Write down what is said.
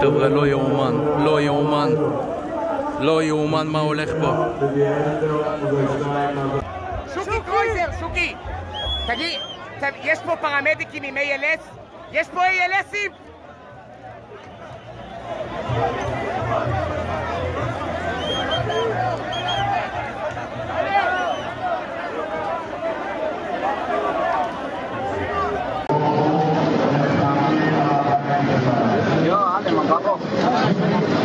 חבר'ה, לא יאומן, לא יאומן. לא יאומן מה הולך פה. שוקי קרויזר, שוקי! תגיד, יש פה פרמדיקים עם ALS? יש פה ALSים? 頑張ろう。